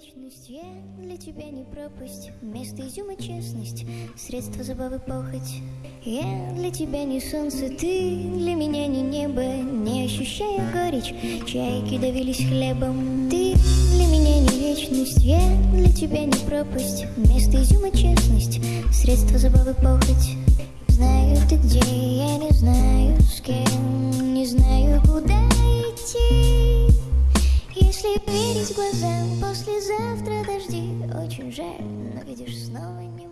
вечность Я для тебя не пропасть. Вместо изюма честность Средство забавы похоть. Я для тебя не солнце Ты для меня не небо. Не ощущая горечь Чайки давились хлебом. Ты для меня не вечность Я для тебя не пропасть. Вместо изюма честность Средство забавы похоть. Знаю ты где, я не знаю с кем Не знаю куда идти Если верить глазам Послезавтра дожди. Очень жаль, но видишь снова не